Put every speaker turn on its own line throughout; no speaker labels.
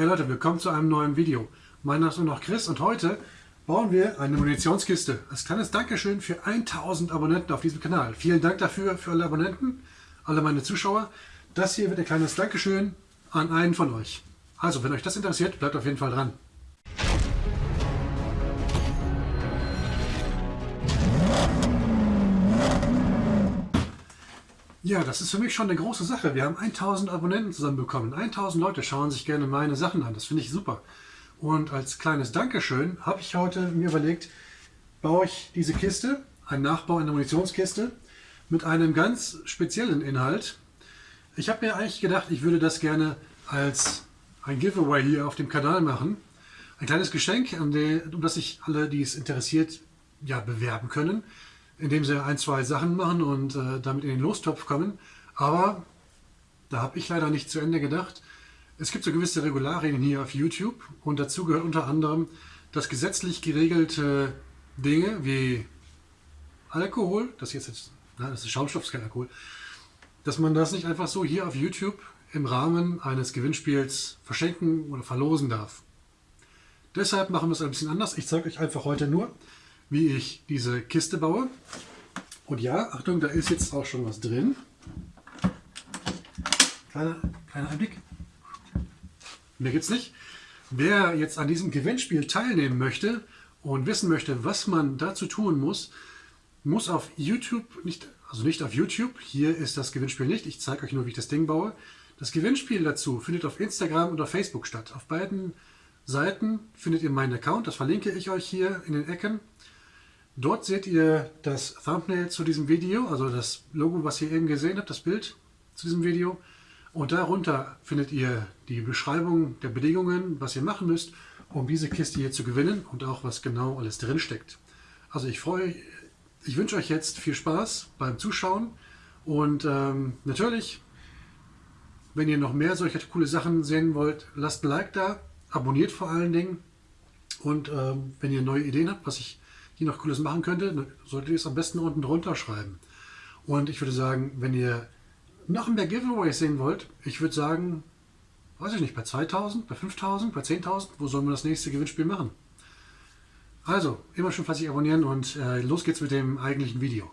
Hey Leute, willkommen zu einem neuen Video. Mein Name ist noch Chris und heute bauen wir eine Munitionskiste. Als kleines Dankeschön für 1000 Abonnenten auf diesem Kanal. Vielen Dank dafür für alle Abonnenten, alle meine Zuschauer. Das hier wird ein kleines Dankeschön an einen von euch. Also, wenn euch das interessiert, bleibt auf jeden Fall dran. Ja, das ist für mich schon eine große Sache. Wir haben 1000 Abonnenten zusammenbekommen. 1000 Leute schauen sich gerne meine Sachen an. Das finde ich super. Und als kleines Dankeschön habe ich heute mir überlegt, baue ich diese Kiste, einen Nachbau in der Munitionskiste, mit einem ganz speziellen Inhalt. Ich habe mir eigentlich gedacht, ich würde das gerne als ein Giveaway hier auf dem Kanal machen. Ein kleines Geschenk, um das sich alle, die es interessiert, ja, bewerben können indem sie ein, zwei Sachen machen und äh, damit in den Lostopf kommen. Aber da habe ich leider nicht zu Ende gedacht. Es gibt so gewisse Regularien hier auf YouTube und dazu gehört unter anderem, dass gesetzlich geregelte Dinge wie Alkohol, das jetzt, jetzt na, das ist Schaumstoff, ist kein Alkohol, dass man das nicht einfach so hier auf YouTube im Rahmen eines Gewinnspiels verschenken oder verlosen darf. Deshalb machen wir es ein bisschen anders. Ich zeige euch einfach heute nur, wie ich diese Kiste baue. Und ja, Achtung, da ist jetzt auch schon was drin. Kleiner, kleiner Einblick. Mehr gibt es nicht. Wer jetzt an diesem Gewinnspiel teilnehmen möchte und wissen möchte, was man dazu tun muss, muss auf YouTube, nicht, also nicht auf YouTube, hier ist das Gewinnspiel nicht, ich zeige euch nur, wie ich das Ding baue. Das Gewinnspiel dazu findet auf Instagram und auf Facebook statt. Auf beiden Seiten findet ihr meinen Account, das verlinke ich euch hier in den Ecken. Dort seht ihr das Thumbnail zu diesem Video, also das Logo, was ihr eben gesehen habt, das Bild zu diesem Video. Und darunter findet ihr die Beschreibung der Bedingungen, was ihr machen müsst, um diese Kiste hier zu gewinnen und auch was genau alles drin steckt. Also ich freue, ich wünsche euch jetzt viel Spaß beim Zuschauen und ähm, natürlich, wenn ihr noch mehr solcher coole Sachen sehen wollt, lasst ein Like da, abonniert vor allen Dingen und ähm, wenn ihr neue Ideen habt, was ich die noch Cooles machen könnte, solltet ihr es am besten unten drunter schreiben. Und ich würde sagen, wenn ihr noch mehr Giveaways sehen wollt, ich würde sagen, weiß ich nicht, bei 2000, bei 5000, bei 10.000, wo sollen wir das nächste Gewinnspiel machen? Also, immer schön fleißig abonnieren und äh, los geht's mit dem eigentlichen Video.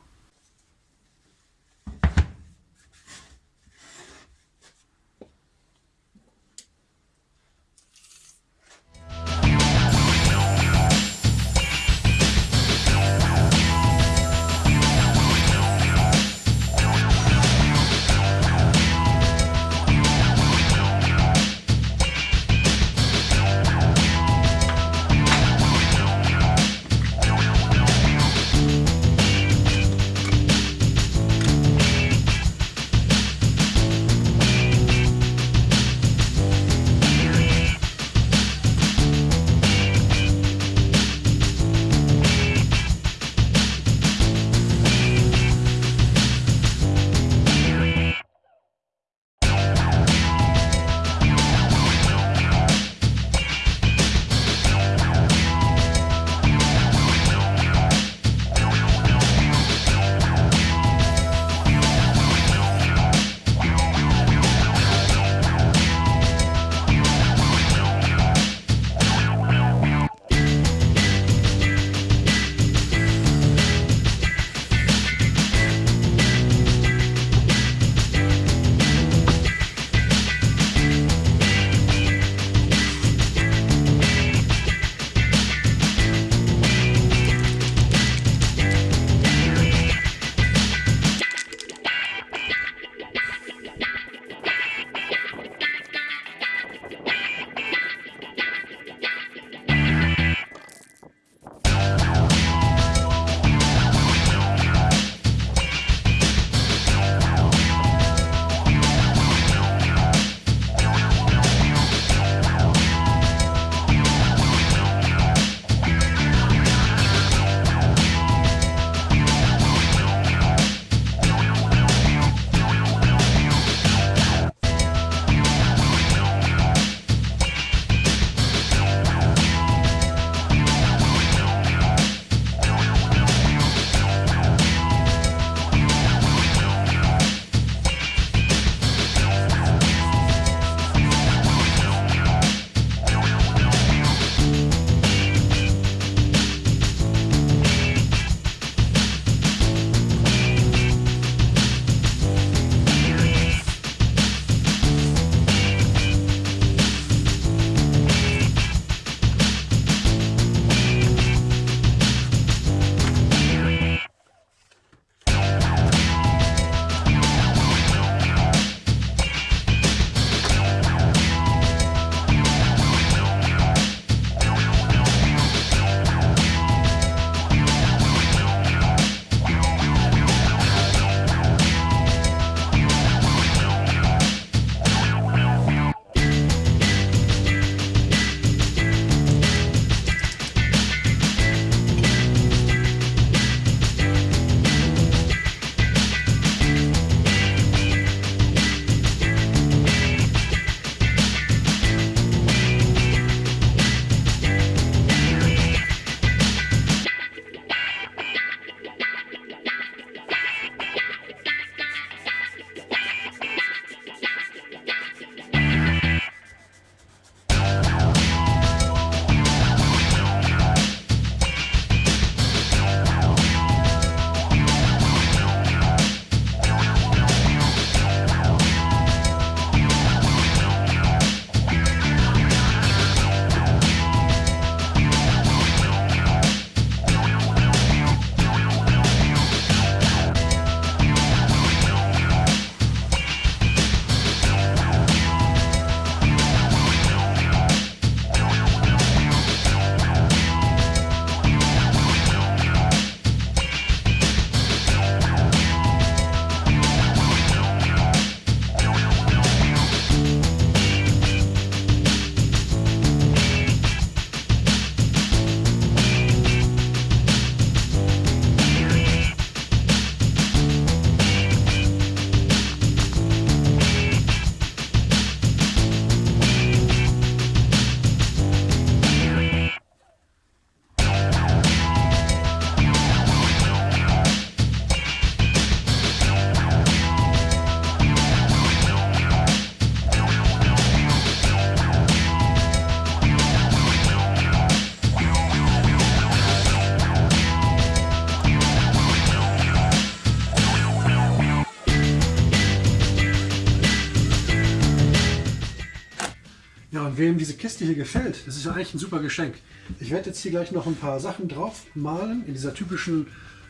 Wem diese Kiste hier gefällt, das ist ja eigentlich ein super Geschenk. Ich werde jetzt hier gleich noch ein paar Sachen drauf malen, in dieser typischen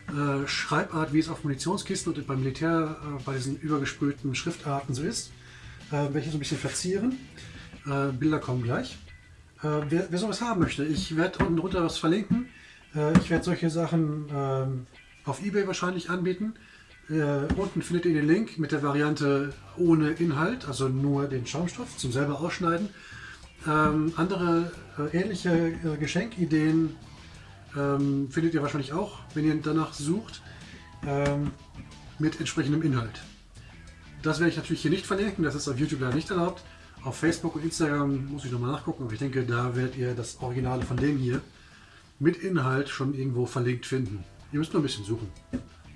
äh, Schreibart, wie es auf Munitionskisten und beim Militär äh, bei diesen übergesprühten Schriftarten so ist. Äh, welche so ein bisschen verzieren. Äh, Bilder kommen gleich. Äh, wer, wer sowas haben möchte, ich werde unten drunter was verlinken. Äh, ich werde solche Sachen ähm, auf Ebay wahrscheinlich anbieten. Äh, unten findet ihr den Link mit der Variante ohne Inhalt, also nur den Schaumstoff zum selber ausschneiden. Ähm, andere äh, ähnliche äh, Geschenkideen ähm, findet ihr wahrscheinlich auch, wenn ihr danach sucht, ähm, mit entsprechendem Inhalt. Das werde ich natürlich hier nicht verlinken, das ist auf YouTube leider nicht erlaubt. Auf Facebook und Instagram muss ich nochmal nachgucken, aber ich denke, da werdet ihr das Originale von dem hier mit Inhalt schon irgendwo verlinkt finden. Ihr müsst nur ein bisschen suchen.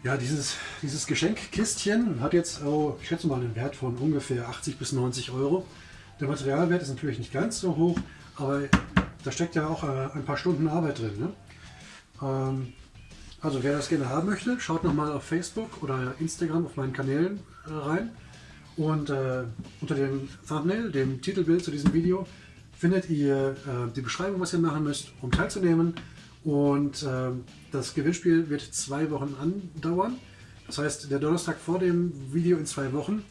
Ja, dieses, dieses Geschenkkistchen hat jetzt, oh, ich schätze mal, einen Wert von ungefähr 80 bis 90 Euro. Der Materialwert ist natürlich nicht ganz so hoch, aber da steckt ja auch äh, ein paar Stunden Arbeit drin. Ne? Ähm, also wer das gerne haben möchte, schaut nochmal auf Facebook oder Instagram auf meinen Kanälen äh, rein. Und äh, unter dem Thumbnail, dem Titelbild zu diesem Video, findet ihr äh, die Beschreibung, was ihr machen müsst, um teilzunehmen. Und äh, das Gewinnspiel wird zwei Wochen andauern. Das heißt, der Donnerstag vor dem Video in zwei Wochen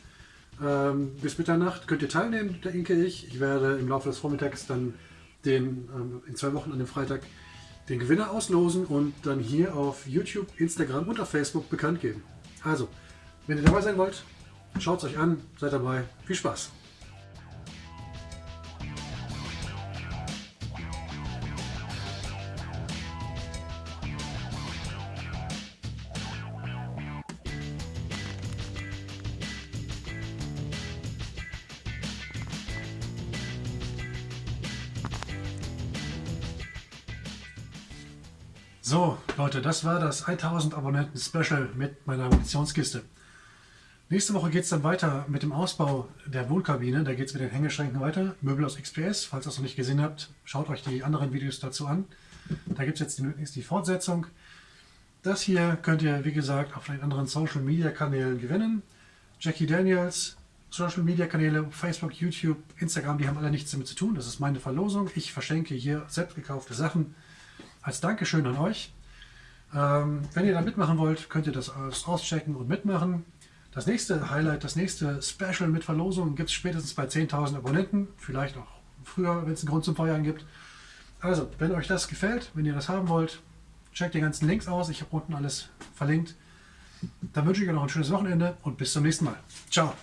ähm, bis Mitternacht könnt ihr teilnehmen, denke ich. Ich werde im Laufe des Vormittags dann den, ähm, in zwei Wochen an dem Freitag den Gewinner auslosen und dann hier auf YouTube, Instagram und auf Facebook bekannt geben. Also, wenn ihr dabei sein wollt, schaut es euch an, seid dabei. Viel Spaß! So, Leute, das war das 1000 Abonnenten Special mit meiner Munitionskiste. Nächste Woche geht es dann weiter mit dem Ausbau der Wohnkabine. Da geht es mit den Hängeschränken weiter. Möbel aus XPS. Falls ihr das noch nicht gesehen habt, schaut euch die anderen Videos dazu an. Da gibt es jetzt die, die Fortsetzung. Das hier könnt ihr, wie gesagt, auf den anderen Social Media Kanälen gewinnen. Jackie Daniels, Social Media Kanäle, Facebook, YouTube, Instagram, die haben alle nichts damit zu tun. Das ist meine Verlosung. Ich verschenke hier selbst gekaufte Sachen als Dankeschön an euch. Ähm, wenn ihr da mitmachen wollt, könnt ihr das auschecken und mitmachen. Das nächste Highlight, das nächste Special mit Verlosung gibt es spätestens bei 10.000 Abonnenten. Vielleicht auch früher, wenn es einen Grund zum Feiern gibt. Also, wenn euch das gefällt, wenn ihr das haben wollt, checkt die ganzen Links aus. Ich habe unten alles verlinkt. Dann wünsche ich euch noch ein schönes Wochenende und bis zum nächsten Mal. Ciao.